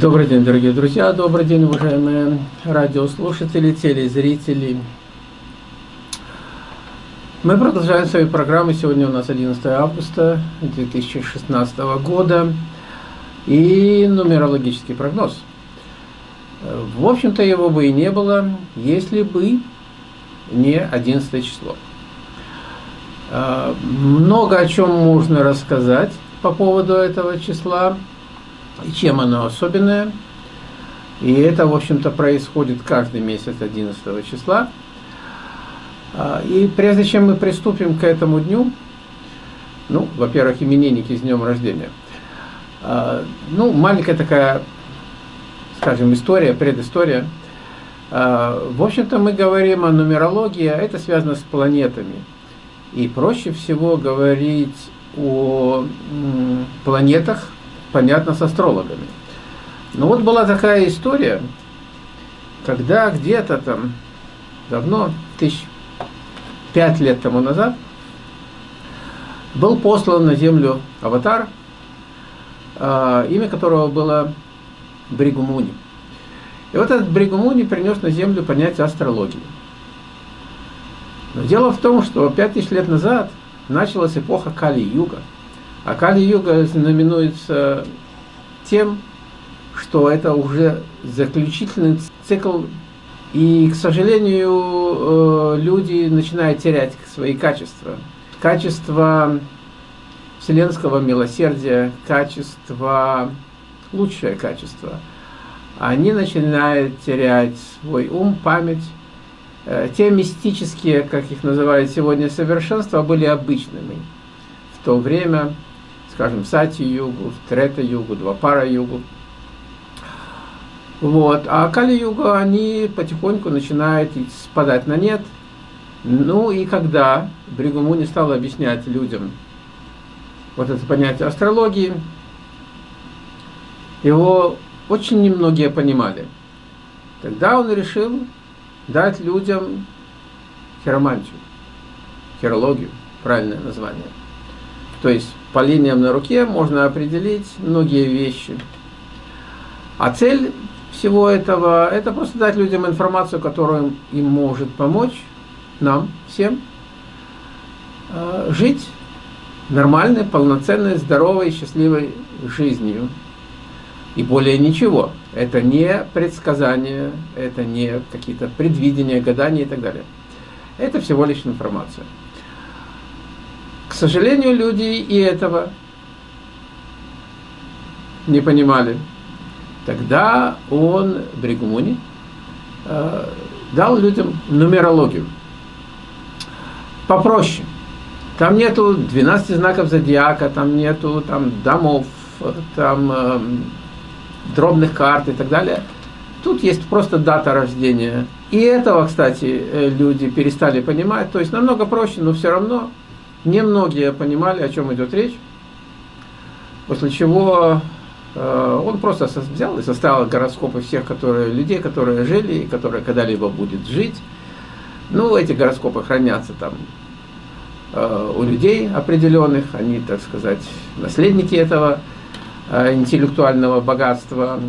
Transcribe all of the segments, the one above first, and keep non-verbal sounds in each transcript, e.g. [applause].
Добрый день, дорогие друзья, добрый день, уважаемые радиослушатели, телезрители. Мы продолжаем свои программы. Сегодня у нас 11 августа 2016 года и нумерологический прогноз. В общем-то, его бы и не было, если бы не 11 число. Много о чем можно рассказать по поводу этого числа и чем оно особенное. И это, в общем-то, происходит каждый месяц 11 числа. А, и прежде чем мы приступим к этому дню, ну, во-первых, именинники с днем рождения. А, ну, маленькая такая, скажем, история, предыстория. А, в общем-то, мы говорим о нумерологии, а это связано с планетами. И проще всего говорить о планетах, понятно, с астрологами. Но вот была такая история, когда где-то там давно, тысяч пять лет тому назад, был послан на Землю аватар, а, имя которого было Бригумуни. И вот этот Бригумуни принес на Землю понятие астрологии. Но дело в том, что пять тысяч лет назад началась эпоха Кали-Юга – а Кали-юга знаменуется тем, что это уже заключительный цикл, и, к сожалению, э, люди начинают терять свои качества. Качество вселенского милосердия, качество, лучшее качество. Они начинают терять свой ум, память. Э, те мистические, как их называют сегодня, совершенства были обычными. В то время скажем, Сати-югу, Трета-югу, Двапара-югу. Вот. А Кали-юга, они потихоньку начинают спадать на нет. Ну и когда Бригумуни стал объяснять людям вот это понятие астрологии, его очень немногие понимали. Тогда он решил дать людям хиромантию, хирологию, правильное название. То есть по линиям на руке можно определить многие вещи. А цель всего этого – это просто дать людям информацию, которая им может помочь, нам всем, э, жить нормальной, полноценной, здоровой, счастливой жизнью. И более ничего. Это не предсказания, это не какие-то предвидения, гадания и так далее. Это всего лишь информация. К сожалению, люди и этого не понимали. Тогда он, Бригмуни, э, дал людям нумерологию. Попроще. Там нету 12 знаков зодиака, там нету там, домов, там э, дробных карт и так далее. Тут есть просто дата рождения. И этого, кстати, э, люди перестали понимать. То есть намного проще, но все равно Немногие понимали, о чем идет речь, после чего э, он просто взял и составил гороскопы всех которые, людей, которые жили и которые когда-либо будет жить. Ну, эти гороскопы хранятся там э, у людей определенных, они, так сказать, наследники этого э, интеллектуального богатства.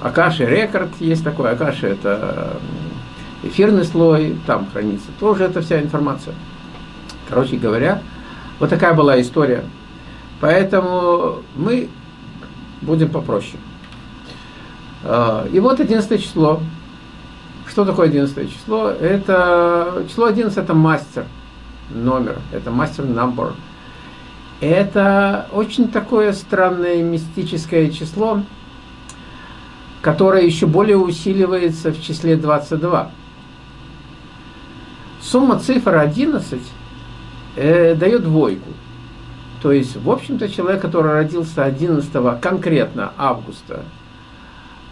Акаши рекорд есть такой, Акаши это эфирный слой, там хранится тоже эта вся информация. Короче говоря, вот такая была история. Поэтому мы будем попроще. А, и вот 11 число. Что такое 11 число? Это число 11 это мастер номер, это мастер number. Это очень такое странное мистическое число, которое еще более усиливается в числе 22. Сумма цифр 11 э, дает двойку. То есть, в общем-то, человек, который родился 11 конкретно августа,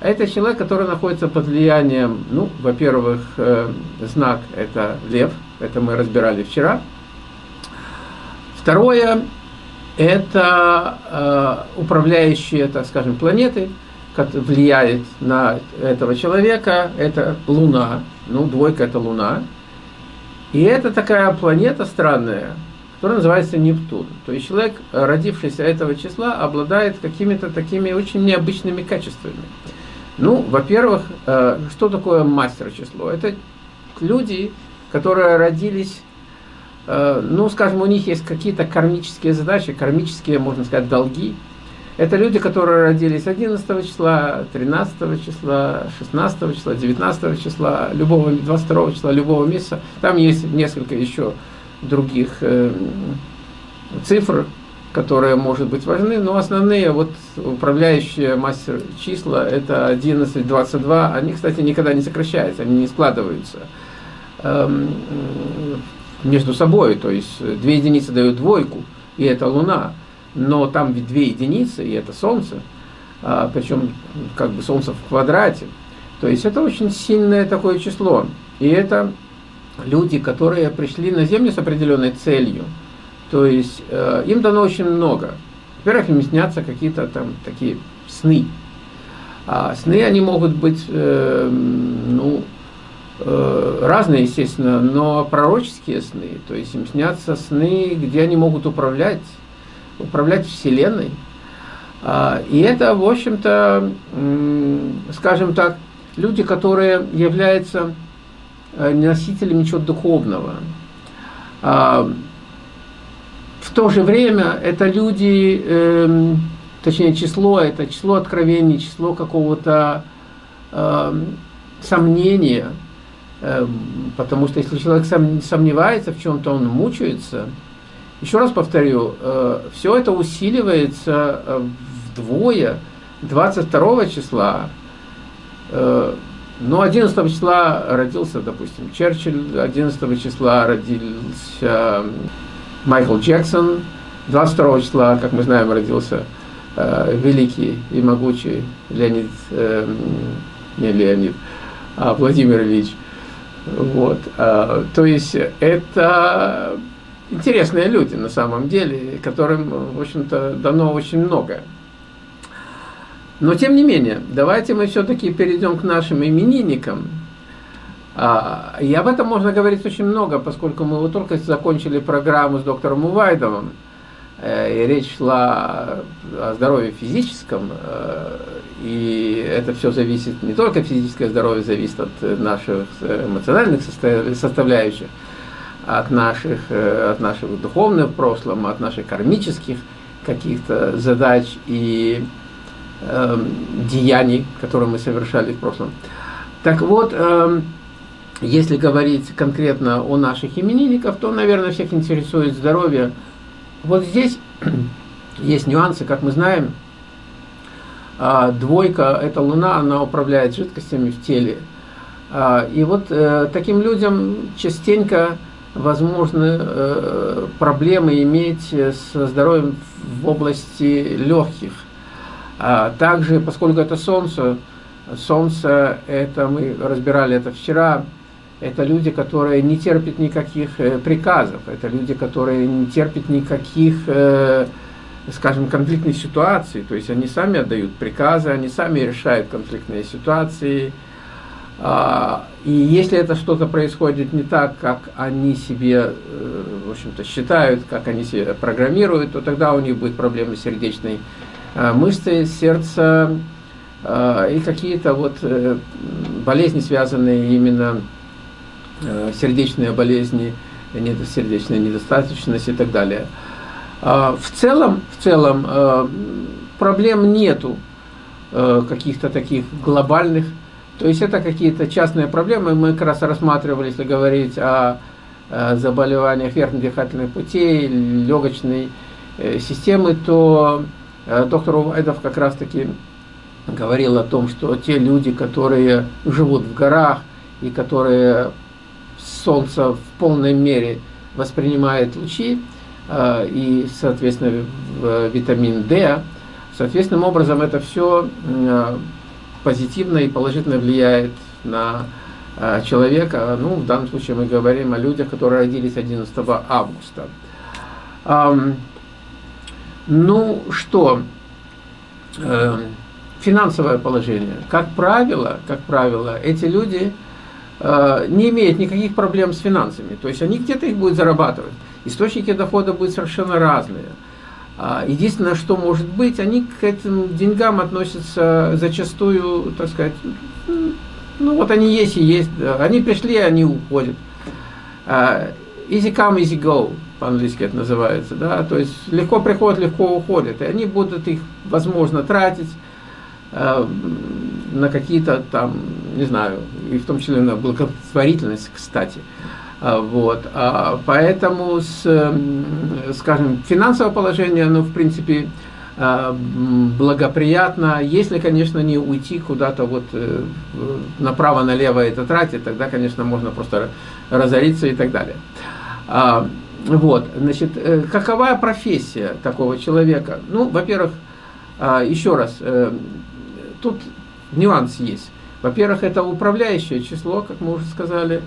это человек, который находится под влиянием, ну, во-первых, э, знак это лев, это мы разбирали вчера. Второе, это э, управляющие, так скажем, планеты, влияет на этого человека, это Луна, ну, двойка это Луна, и это такая планета странная, который называется Нептун. То есть человек, родившийся этого числа, обладает какими-то такими очень необычными качествами. Ну, во-первых, э, что такое мастер число? Это люди, которые родились, э, ну, скажем, у них есть какие-то кармические задачи, кармические, можно сказать, долги. Это люди, которые родились 11 числа, 13 числа, 16 числа, 19 числа, любого, 22 числа, любого месяца. Там есть несколько еще других э, цифр, которые, может быть, важны, но основные вот управляющие мастер числа это 11, 22, они, кстати, никогда не сокращаются, они не складываются эм, между собой, то есть две единицы дают двойку, и это Луна, но там ведь две единицы, и это Солнце, а, причем как бы Солнце в квадрате, то есть это очень сильное такое число, и это люди, которые пришли на Землю с определенной целью, то есть э, им дано очень много. Во-первых, им снятся какие-то там такие сны. А сны, они могут быть, э, ну, э, разные, естественно, но пророческие сны. То есть им снятся сны, где они могут управлять, управлять Вселенной. А, и это, в общем-то, скажем так, люди, которые являются э, носителями чего-то духовного. А, в то же время это люди, э, точнее число, это число откровений, число какого-то э, сомнения, э, потому что если человек сом, сомневается в чем-то, он мучается. Еще раз повторю, э, все это усиливается э, вдвое 22 числа. Э, но 11 числа родился, допустим, Черчилль, 11 числа родился Майкл Джексон. 22 числа, как мы знаем, родился великий и могучий Леонид, не Леонид, а Владимир Ильич. Вот. То есть это интересные люди на самом деле, которым, в общем-то, дано очень многое. Но тем не менее, давайте мы все-таки перейдем к нашим именинникам. А, и об этом можно говорить очень много, поскольку мы вот только закончили программу с доктором Увайдовым, э, и речь шла о здоровье физическом, э, и это все зависит, не только физическое здоровье зависит от наших эмоциональных составляющих, от наших, э, от нашего духовного прошлого, от наших кармических каких-то задач и э, деяний, которые мы совершали в прошлом. Так вот, э, если говорить конкретно о наших именинниках, то, наверное, всех интересует здоровье. Вот здесь [clears throat] есть нюансы, как мы знаем. А, двойка – это Луна, она управляет жидкостями в теле. А, и вот э, таким людям частенько возможны э, проблемы иметь со здоровьем в области легких. А также, поскольку это Солнце, Солнце, это мы разбирали это вчера, это люди, которые не терпят никаких э, приказов, это люди, которые не терпят никаких, э, скажем, конфликтных ситуаций, то есть они сами отдают приказы, они сами решают конфликтные ситуации, и если это что-то происходит не так, как они себе, э, в общем-то, считают, как они себе программируют, то тогда у них будет проблемы сердечной мышцы, сердца и какие-то вот болезни, связанные именно Э, сердечные болезни, сердечная недостаточность и так далее. А, в целом, в целом э, проблем нету э, каких-то таких глобальных, то есть это какие-то частные проблемы. Мы как раз рассматривали, если говорить о заболеваниях верхних-дыхательных путей, легочной системы, то доктор Увайдов как раз-таки говорил о том, что те люди, которые живут в горах и которые Солнце в полной мере воспринимает лучи, э, и, соответственно, витамин D, соответственным образом это все э, позитивно и положительно влияет на э, человека. Ну, в данном случае мы говорим о людях, которые родились 11 августа. Ну что, финансовое положение. Как правило, как правило, эти люди Э, не имеет никаких проблем с финансами. То есть они где-то их будут зарабатывать. источники дохода будут совершенно разные. А, единственное, что может быть, они к этим деньгам относятся зачастую, так сказать, ну вот они есть и есть, они пришли, они уходят. А, easy come, easy go, по-английски это называется, да, то есть легко приходят, легко уходят, и они будут их, возможно, тратить э, на какие-то там, не знаю, и в том числе на благотворительность, кстати. А, вот. А, поэтому, с, скажем, финансовое положение, оно, в принципе, а, благоприятно, если, конечно, не уйти куда-то вот э, направо-налево это тратить, тогда, конечно, можно просто разориться и так далее. Вот, значит, э, какова профессия такого человека? Ну, во-первых, еще раз, э, тут нюанс есть. Во-первых, это управляющее число, как мы уже сказали,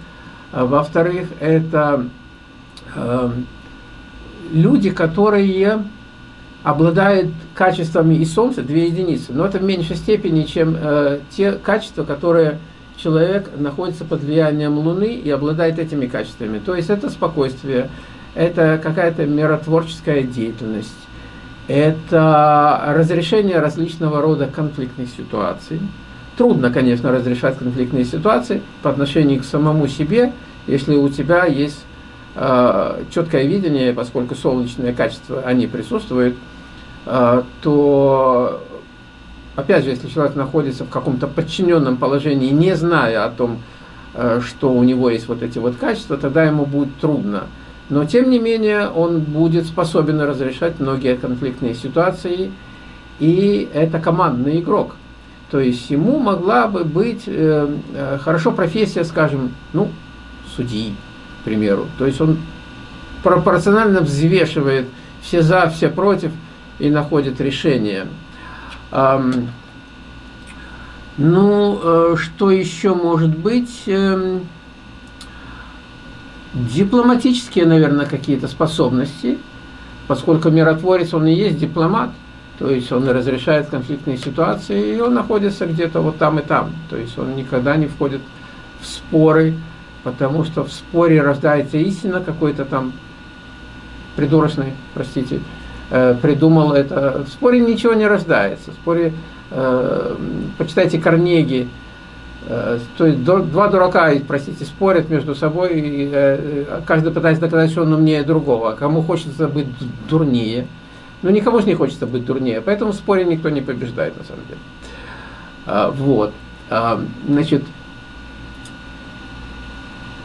во-вторых, это э, люди, которые обладают качествами и Солнца, две единицы, но это в меньшей степени, чем э, те качества, которые человек находится под влиянием Луны и обладает этими качествами. То есть это спокойствие, это какая-то миротворческая деятельность, это разрешение различного рода конфликтных ситуаций, Трудно, конечно, разрешать конфликтные ситуации по отношению к самому себе, если у тебя есть э, четкое видение, поскольку солнечные качества, они присутствуют, э, то, опять же, если человек находится в каком-то подчиненном положении, не зная о том, э, что у него есть вот эти вот качества, тогда ему будет трудно. Но, тем не менее, он будет способен разрешать многие конфликтные ситуации, и это командный игрок. То есть ему могла бы быть э, э, хорошо профессия, скажем, ну, судьи, к примеру. То есть он пропорционально взвешивает все за, все против и находит решение. Эм, ну, э, что еще может быть? Эм, дипломатические, наверное, какие-то способности, поскольку миротворец, он и есть дипломат – то есть он разрешает конфликтные ситуации, и он находится где-то вот там и там. То есть он никогда не входит в споры, потому что в споре рождается истина какой-то там придурочный, простите, э, придумал это. В споре ничего не рождается. В споре, э, почитайте Карнеги, э, то есть два дурака, простите, спорят между собой, и каждый пытается доказать, что он умнее другого. А кому хочется быть дурнее – но никому же не хочется быть дурнее, поэтому в споре никто не побеждает на самом деле. А, вот. А, значит,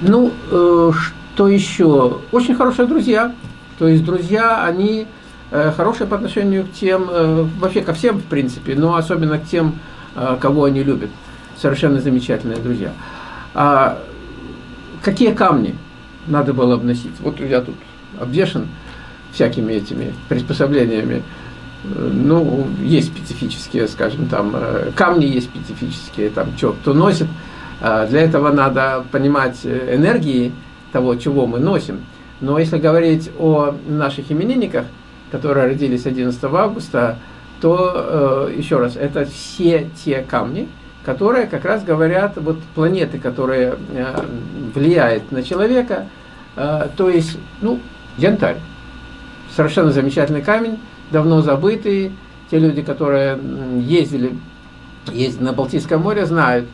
ну, э, что еще? Очень хорошие друзья. То есть друзья, они э, хорошие по отношению к тем, э, вообще ко всем, в принципе, но особенно к тем, кого они любят. Совершенно замечательные друзья. А какие камни надо было обносить? Вот я тут обвешен всякими этими приспособлениями. Ну, есть специфические, скажем, там, э, камни есть специфические, там, что кто носит. А для этого надо понимать э, энергии того, чего мы носим. Но если говорить о наших именинниках, которые родились 11 августа, то, э, еще раз, это все те камни, которые как раз говорят, вот планеты, которые влияют на человека, то есть, ну, янтарь совершенно замечательный камень, давно забытый. Те люди, которые ездили, ездили на Балтийское море, знают.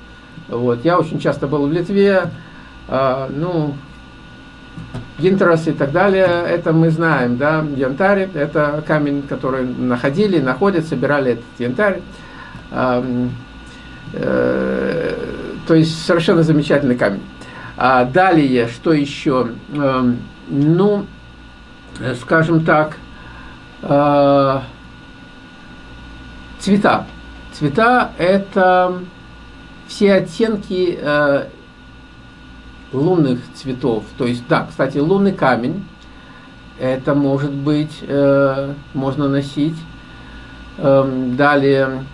Вот. Я очень часто был в Литве, э, ну, Янтрас и так далее, это мы знаем, да, янтарь, это камень, который находили, находят, собирали этот янтарь. Э, э, то есть совершенно замечательный камень. А далее, что еще? Ну, скажем так, э, цвета. Цвета – это все оттенки э, лунных цветов. То есть, да, кстати, лунный камень, это может быть, можно носить. Эм, далее,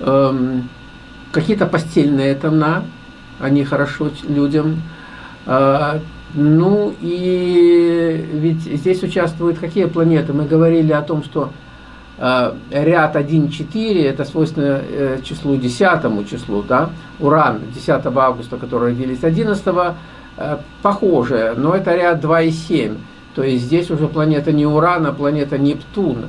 эм, какие-то постельные тона, они хорошо людям. Ну и ведь здесь участвуют какие планеты? Мы говорили о том, что э, ряд 1-4 это свойственно э, числу 10 числу, да? Уран 10 августа, который родились 11, э, похоже, но это ряд 2 и 7. То есть здесь уже планета не Уран, а планета Нептун.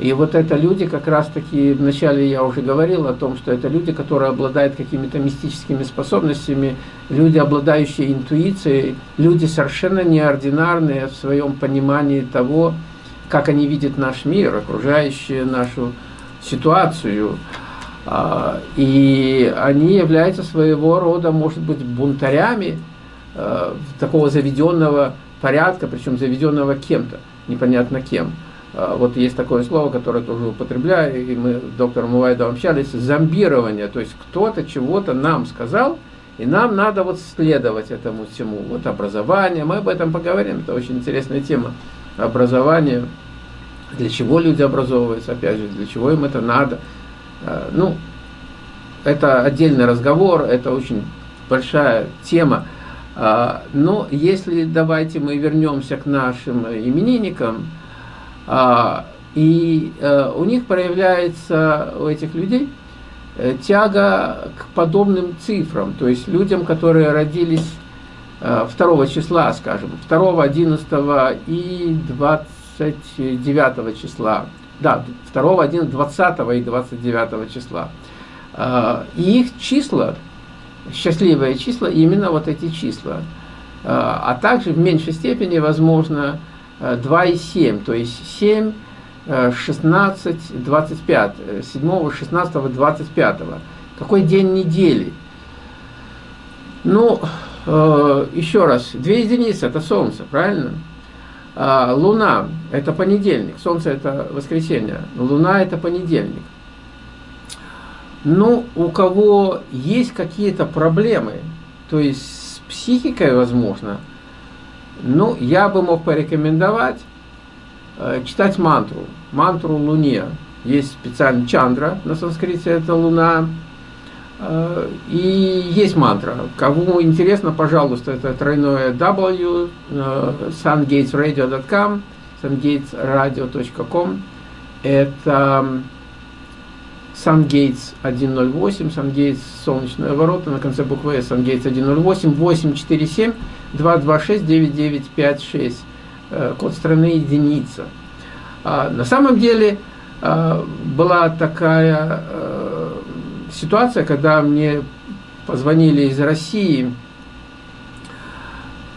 И вот это люди, как раз-таки, вначале я уже говорил о том, что это люди, которые обладают какими-то мистическими способностями, люди, обладающие интуицией, люди совершенно неординарные в своем понимании того, как они видят наш мир, окружающую нашу ситуацию. А, и они являются своего рода, может быть, бунтарями э, такого заведенного порядка, причем заведенного кем-то, непонятно кем. А, вот есть такое слово, которое тоже употребляю, и мы с доктором Мувайдом общались, зомбирование, то есть кто-то чего-то нам сказал, и нам надо вот следовать этому всему. Вот образование, мы об этом поговорим, это очень интересная тема. Образование, для чего люди образовываются, опять же, для чего им это надо. А, ну, это отдельный разговор, это очень большая тема. А, но если давайте мы вернемся к нашим именинникам, а, и э, у них проявляется, у этих людей, э, тяга к подобным цифрам, то есть людям, которые родились 2 э, числа, скажем, 2, 11 и 29 числа, да, 2, 11, 20 и 29 числа. А, и их числа, счастливые числа, именно вот эти числа. А также в меньшей степени, возможно, 2,7, то есть 7, 16, 25, 7, 16, 25. Какой день недели? Ну, э, еще раз, две единицы – это Солнце, правильно? А Луна – это понедельник, Солнце – это воскресенье, Луна – это понедельник. Ну, у кого есть какие-то проблемы, то есть с психикой, возможно – ну, я бы мог порекомендовать э, читать мантру, мантру Луне. Есть специальный чандра, на санскрите это Луна. Э, и есть мантра. Кому интересно, пожалуйста, это тройное W, э, sungatesradio.com, sungatesradio.com. Это SunGates 108, SunGates солнечные ворота, на конце буквы S, SunGates 108, 847 226 9956, код страны единица. А, на самом деле а, была такая а, ситуация, когда мне позвонили из России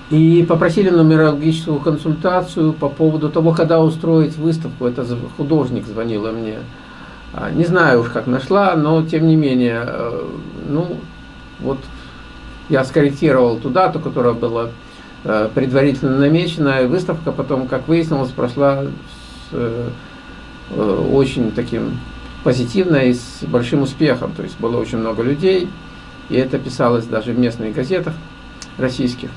и попросили нумерологическую консультацию по поводу того, когда устроить выставку. Это художник звонила мне. А, не знаю уж, как нашла, но тем не менее, э, ну, вот я скорректировал ту дату, которая была э, предварительно намечена, и выставка потом, как выяснилось, прошла с э, очень таким позитивно и с большим успехом. То есть было очень много людей, и это писалось даже в местных газетах российских.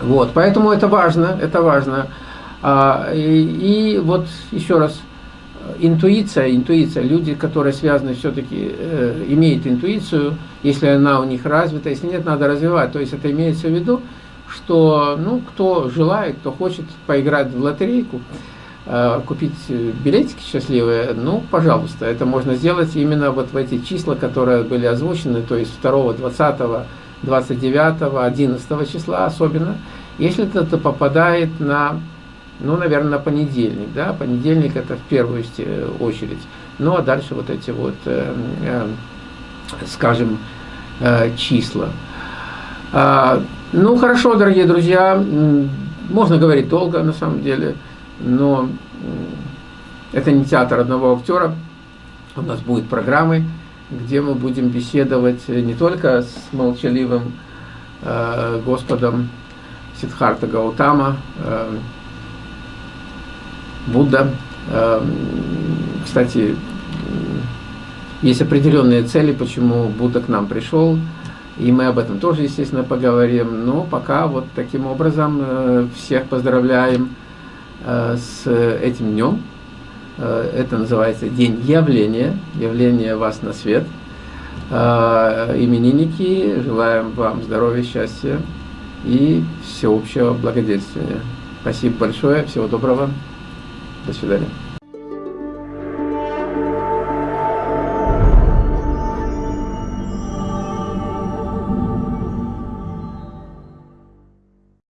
Вот, поэтому это важно, это важно. А, и, и вот еще раз интуиция, интуиция, люди, которые связаны все-таки, э, имеют интуицию, если она у них развита, если нет, надо развивать. То есть это имеется в виду, что ну, кто желает, кто хочет поиграть в лотерейку, э, купить билетики счастливые, ну, пожалуйста, это можно сделать именно вот в эти числа, которые были озвучены, то есть 2, 20, 29, 11 числа особенно, если это попадает на ну, наверное, на понедельник, да, понедельник это в первую очередь. Ну, а дальше вот эти вот, э, э, скажем, э, числа. А, ну, хорошо, дорогие друзья, можно говорить долго, на самом деле, но это не театр одного актера, у нас будут программы, где мы будем беседовать не только с молчаливым э, Господом Сидхарта Гаутама, э, Будда. Эм, кстати, есть определенные цели, почему Будда к нам пришел, и мы об этом тоже, естественно, поговорим. Но пока вот таким образом э, всех поздравляем э, с этим днем. Э, это называется День явления, явление вас на свет. Именинники, желаем вам здоровья, счастья и всеобщего благоденствия. Спасибо большое, всего доброго. До свидания.